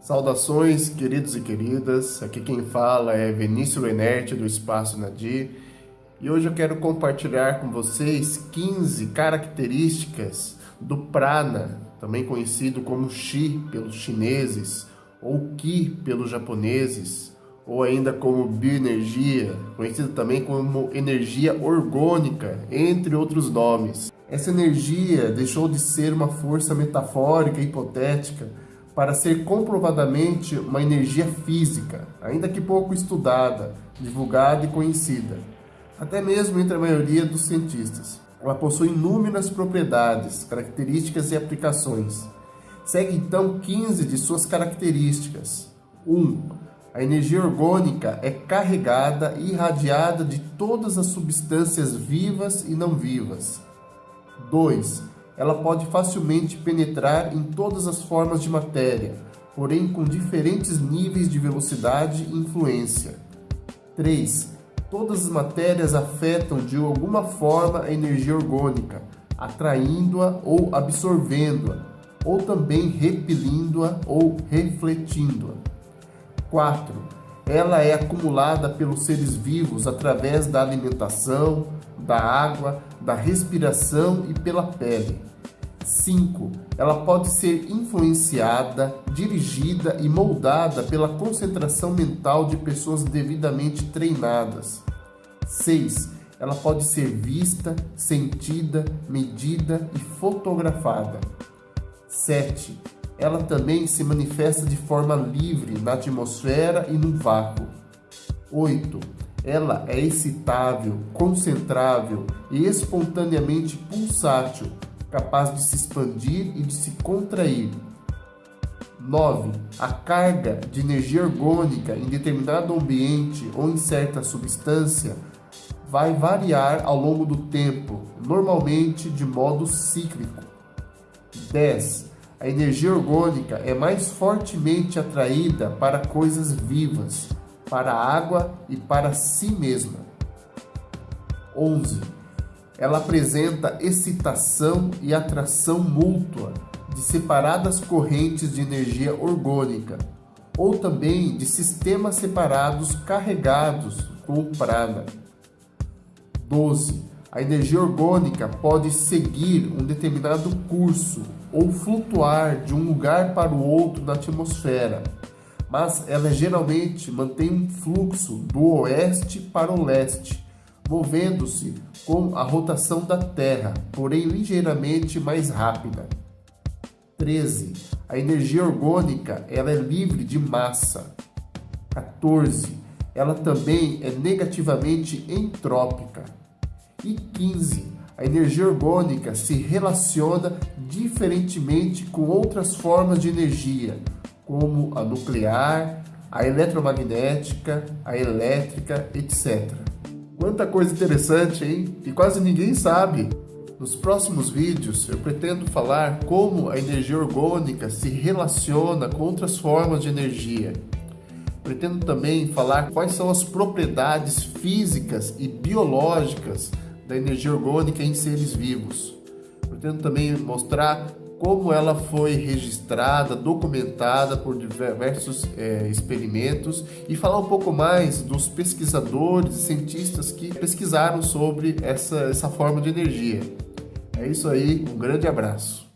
Saudações, queridos e queridas. Aqui quem fala é Vinícius Lenerte do Espaço Nadir. E hoje eu quero compartilhar com vocês 15 características do prana, também conhecido como Qi pelos chineses, ou Qi pelos japoneses, ou ainda como bioenergia, conhecido também como energia orgânica, entre outros nomes. Essa energia deixou de ser uma força metafórica e hipotética para ser comprovadamente uma energia física, ainda que pouco estudada, divulgada e conhecida, até mesmo entre a maioria dos cientistas. Ela possui inúmeras propriedades, características e aplicações. Segue então 15 de suas características. 1. Um, a energia orgânica é carregada e irradiada de todas as substâncias vivas e não vivas. 2 ela pode facilmente penetrar em todas as formas de matéria, porém com diferentes níveis de velocidade e influência. 3. Todas as matérias afetam de alguma forma a energia orgânica, atraindo-a ou absorvendo-a, ou também repelindo-a ou refletindo-a. 4. Ela é acumulada pelos seres vivos através da alimentação, da água, da respiração e pela pele. 5. Ela pode ser influenciada, dirigida e moldada pela concentração mental de pessoas devidamente treinadas. 6. Ela pode ser vista, sentida, medida e fotografada. 7. Ela também se manifesta de forma livre na atmosfera e no vácuo. 8. Ela é excitável, concentrável e espontaneamente pulsátil, capaz de se expandir e de se contrair. 9. A carga de energia orgânica em determinado ambiente ou em certa substância vai variar ao longo do tempo, normalmente de modo cíclico. 10. A energia orgânica é mais fortemente atraída para coisas vivas, para a água e para si mesma. 11 ela apresenta excitação e atração mútua de separadas correntes de energia orgânica, ou também de sistemas separados carregados com prana. 12. A energia orgânica pode seguir um determinado curso ou flutuar de um lugar para o outro na atmosfera, mas ela geralmente mantém um fluxo do oeste para o leste, movendo-se com a rotação da Terra, porém ligeiramente mais rápida. 13. A energia orgânica ela é livre de massa. 14. Ela também é negativamente entrópica. E 15. A energia orgânica se relaciona diferentemente com outras formas de energia, como a nuclear, a eletromagnética, a elétrica, etc. Quanta coisa interessante, hein? E quase ninguém sabe. Nos próximos vídeos eu pretendo falar como a energia orgânica se relaciona com outras formas de energia. Pretendo também falar quais são as propriedades físicas e biológicas da energia orgânica em seres vivos. Pretendo também mostrar como ela foi registrada, documentada por diversos é, experimentos e falar um pouco mais dos pesquisadores e cientistas que pesquisaram sobre essa, essa forma de energia. É isso aí, um grande abraço.